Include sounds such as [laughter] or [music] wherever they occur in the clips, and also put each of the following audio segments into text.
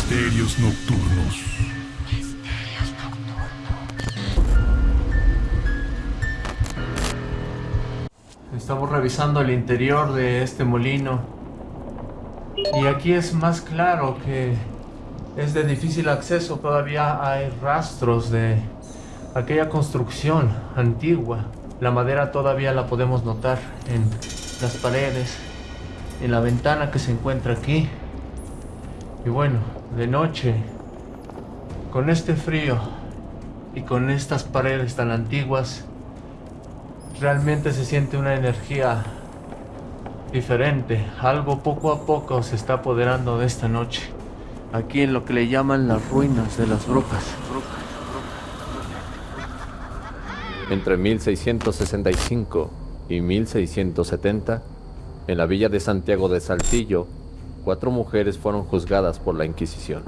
Misterios Nocturnos. Estamos revisando el interior de este molino. Y aquí es más claro que es de difícil acceso. Todavía hay rastros de aquella construcción antigua. La madera todavía la podemos notar en las paredes, en la ventana que se encuentra aquí. Y bueno, de noche, con este frío y con estas paredes tan antiguas, realmente se siente una energía diferente. Algo poco a poco se está apoderando de esta noche. Aquí en lo que le llaman las ruinas de las brujas. Entre 1665 y 1670, en la villa de Santiago de Saltillo, cuatro mujeres fueron juzgadas por la Inquisición.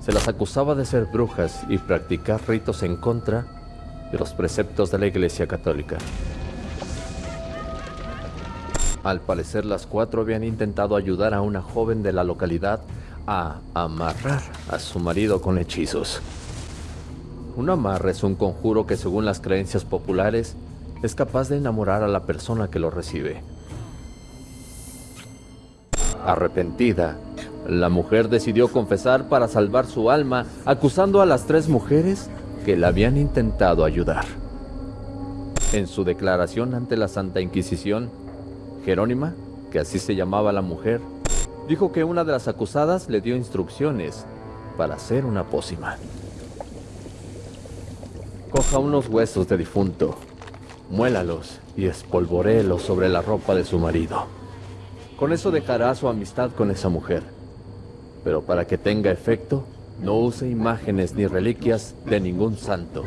Se las acusaba de ser brujas y practicar ritos en contra de los preceptos de la Iglesia Católica. Al parecer las cuatro habían intentado ayudar a una joven de la localidad a amarrar a su marido con hechizos. Un amarre es un conjuro que según las creencias populares es capaz de enamorar a la persona que lo recibe. Arrepentida, la mujer decidió confesar para salvar su alma, acusando a las tres mujeres que la habían intentado ayudar. En su declaración ante la Santa Inquisición, Jerónima, que así se llamaba la mujer, dijo que una de las acusadas le dio instrucciones para hacer una pócima. Coja unos huesos de difunto, muélalos y espolvoréelos sobre la ropa de su marido. Con eso dejará su amistad con esa mujer. Pero para que tenga efecto, no use imágenes ni reliquias de ningún santo.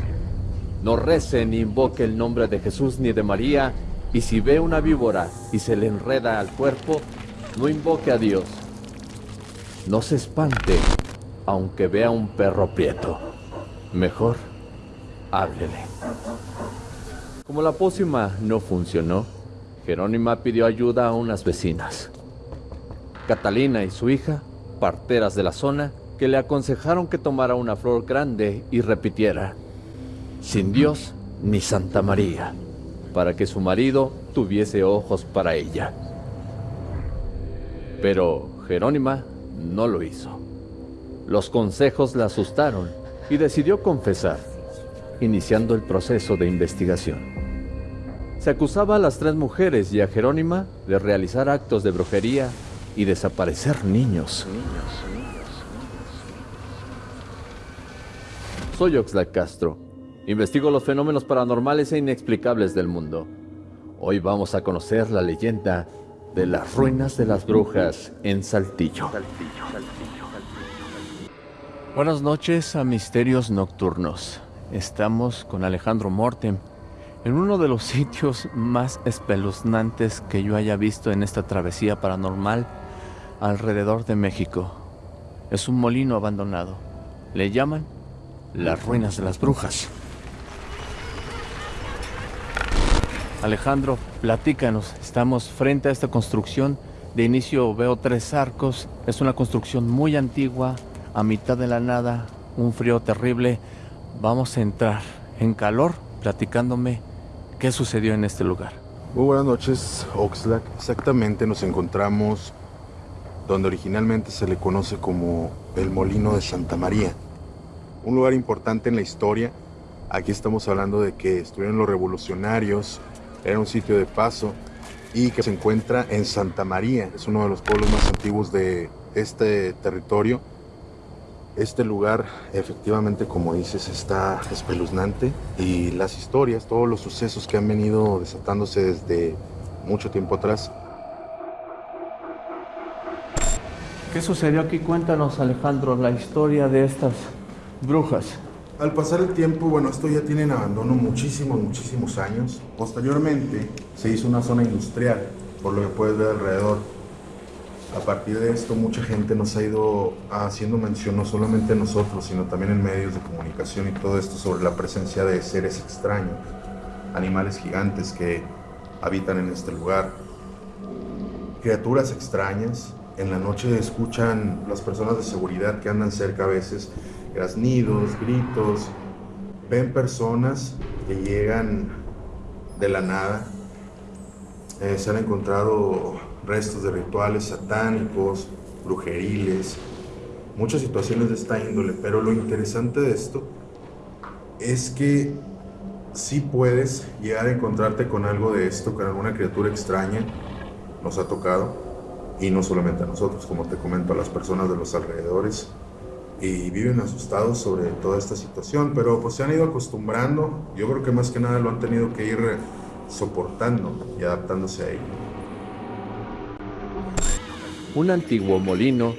No rece ni invoque el nombre de Jesús ni de María, y si ve una víbora y se le enreda al cuerpo, no invoque a Dios. No se espante, aunque vea un perro prieto. Mejor, háblele. Como la pócima no funcionó, Jerónima pidió ayuda a unas vecinas. Catalina y su hija, parteras de la zona, que le aconsejaron que tomara una flor grande y repitiera, sin Dios ni Santa María, para que su marido tuviese ojos para ella. Pero Jerónima no lo hizo. Los consejos la asustaron y decidió confesar, iniciando el proceso de investigación. Se acusaba a las tres mujeres y a Jerónima de realizar actos de brujería y desaparecer niños. Soy Oxlack Castro. Investigo los fenómenos paranormales e inexplicables del mundo. Hoy vamos a conocer la leyenda de las ruinas de las brujas en Saltillo. Buenas noches a Misterios Nocturnos. Estamos con Alejandro Mortem en uno de los [laughs] sitios más espeluznantes que yo haya visto en esta travesía paranormal alrededor de México. Es un molino abandonado. Le llaman las ruinas de las brujas. Alejandro, platícanos. Estamos frente a esta construcción. De inicio veo tres arcos. Es una construcción muy antigua, a mitad de la nada, un frío terrible. Vamos a entrar en calor platicándome qué sucedió en este lugar. Muy buenas noches, Oxlack. Exactamente nos encontramos donde originalmente se le conoce como el Molino de Santa María un lugar importante en la historia. Aquí estamos hablando de que estuvieron los revolucionarios, era un sitio de paso y que se encuentra en Santa María, es uno de los pueblos más antiguos de este territorio. Este lugar efectivamente, como dices, está espeluznante y las historias, todos los sucesos que han venido desatándose desde mucho tiempo atrás. ¿Qué sucedió aquí? Cuéntanos, Alejandro, la historia de estas brujas. Al pasar el tiempo, bueno, esto ya tiene en abandono muchísimos, muchísimos años. Posteriormente se hizo una zona industrial, por lo que puedes ver alrededor. A partir de esto, mucha gente nos ha ido haciendo mención, no solamente nosotros, sino también en medios de comunicación y todo esto sobre la presencia de seres extraños, animales gigantes que habitan en este lugar, criaturas extrañas en la noche escuchan las personas de seguridad que andan cerca a veces graznidos, gritos, ven personas que llegan de la nada. Eh, se han encontrado restos de rituales satánicos, brujeriles, muchas situaciones de esta índole, pero lo interesante de esto es que si puedes llegar a encontrarte con algo de esto, con alguna criatura extraña, nos ha tocado, y no solamente a nosotros, como te comento, a las personas de los alrededores, y viven asustados sobre toda esta situación, pero pues se han ido acostumbrando, yo creo que más que nada lo han tenido que ir soportando y adaptándose a ello. Un antiguo molino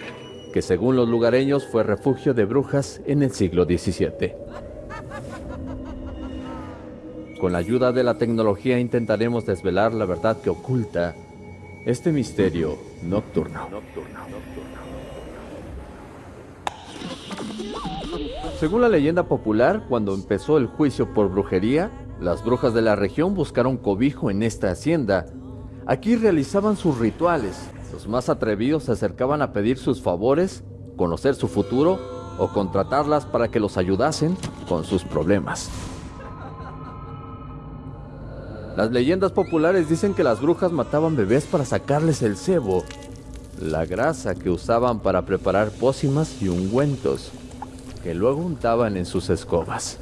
que según los lugareños fue refugio de brujas en el siglo XVII. Con la ayuda de la tecnología intentaremos desvelar la verdad que oculta este misterio nocturno. Según la leyenda popular, cuando empezó el juicio por brujería, las brujas de la región buscaron cobijo en esta hacienda. Aquí realizaban sus rituales. Los más atrevidos se acercaban a pedir sus favores, conocer su futuro o contratarlas para que los ayudasen con sus problemas. Las leyendas populares dicen que las brujas mataban bebés para sacarles el cebo, la grasa que usaban para preparar pócimas y ungüentos, que luego untaban en sus escobas.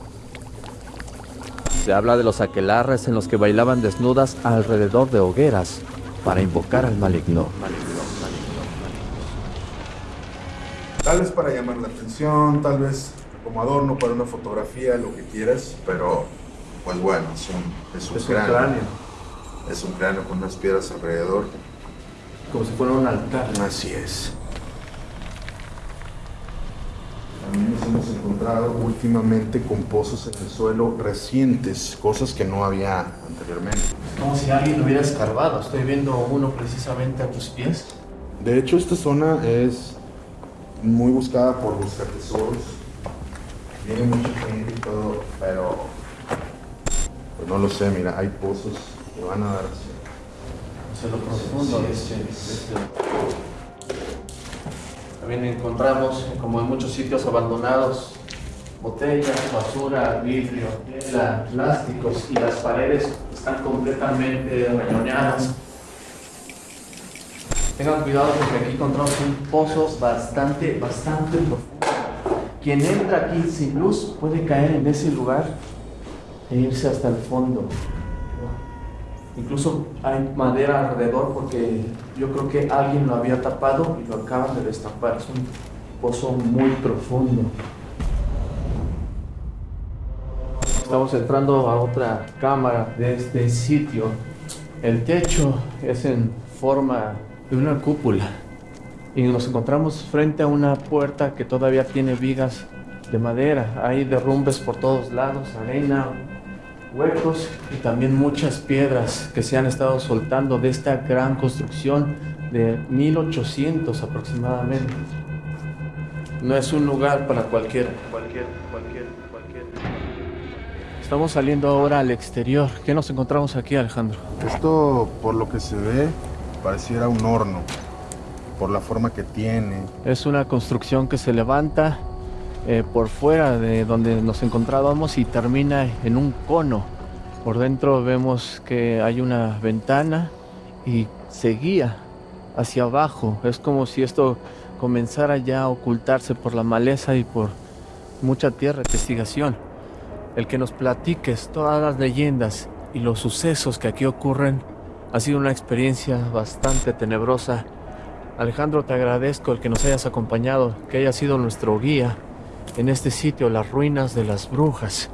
Se habla de los aquelarres en los que bailaban desnudas alrededor de hogueras para invocar al maligno. Tal vez para llamar la atención, tal vez como adorno para una fotografía, lo que quieras, pero pues bueno, es un, es un, cráneo. Es un cráneo con unas piedras alrededor. Como si fuera un altar. Así es. También nos hemos encontrado últimamente con pozos en el suelo recientes, cosas que no había anteriormente. Como si alguien lo hubiera escarbado. Estoy viendo uno precisamente a tus pies. De hecho, esta zona es muy buscada por buscar tesoros. Viene mucha gente y todo, pero pues no lo sé, mira, hay pozos que van a dar hacia lo profundo de este, este También encontramos, como en muchos sitios abandonados, botellas, basura, vidrio, tela, plásticos y las paredes están completamente rayoneadas. Tengan cuidado porque aquí encontramos un pozo bastante, bastante profundo. Quien entra aquí sin luz puede caer en ese lugar e irse hasta el fondo. Incluso hay madera alrededor porque yo creo que alguien lo había tapado y lo acaban de destapar. Es un pozo muy profundo. Estamos entrando a otra cámara de este sitio. El techo es en forma de una cúpula y nos encontramos frente a una puerta que todavía tiene vigas de madera. Hay derrumbes por todos lados, arena, huecos y también muchas piedras que se han estado soltando de esta gran construcción de 1800 aproximadamente. No es un lugar para cualquiera. Cualquier, cualquier, cualquier. Estamos saliendo ahora al exterior. ¿Qué nos encontramos aquí, Alejandro? Esto, por lo que se ve, pareciera un horno. Por la forma que tiene. Es una construcción que se levanta eh, por fuera de donde nos encontrábamos y termina en un cono. Por dentro vemos que hay una ventana y seguía hacia abajo. Es como si esto comenzara ya a ocultarse por la maleza y por mucha tierra investigación. El que nos platiques todas las leyendas y los sucesos que aquí ocurren ha sido una experiencia bastante tenebrosa. Alejandro, te agradezco el que nos hayas acompañado, que haya sido nuestro guía en este sitio, las ruinas de las brujas.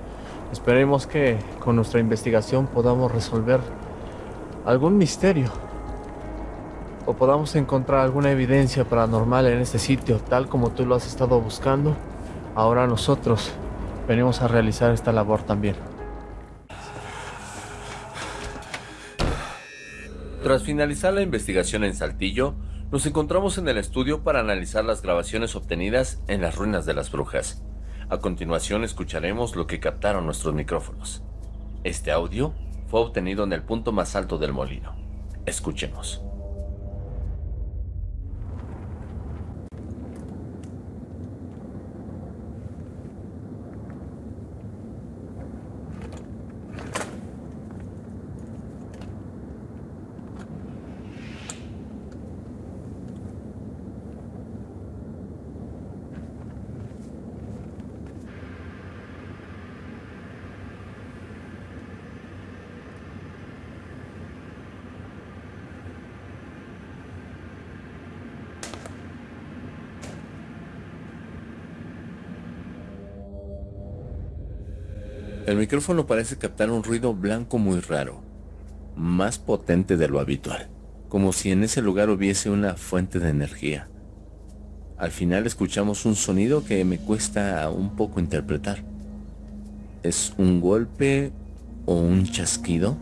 Esperemos que con nuestra investigación podamos resolver algún misterio o podamos encontrar alguna evidencia paranormal en este sitio, tal como tú lo has estado buscando. Ahora nosotros venimos a realizar esta labor también. Tras finalizar la investigación en Saltillo, nos encontramos en el estudio para analizar las grabaciones obtenidas en las ruinas de las brujas. A continuación escucharemos lo que captaron nuestros micrófonos. Este audio fue obtenido en el punto más alto del molino. Escuchemos. El micrófono parece captar un ruido blanco muy raro, más potente de lo habitual, como si en ese lugar hubiese una fuente de energía. Al final escuchamos un sonido que me cuesta un poco interpretar. ¿Es un golpe o un chasquido?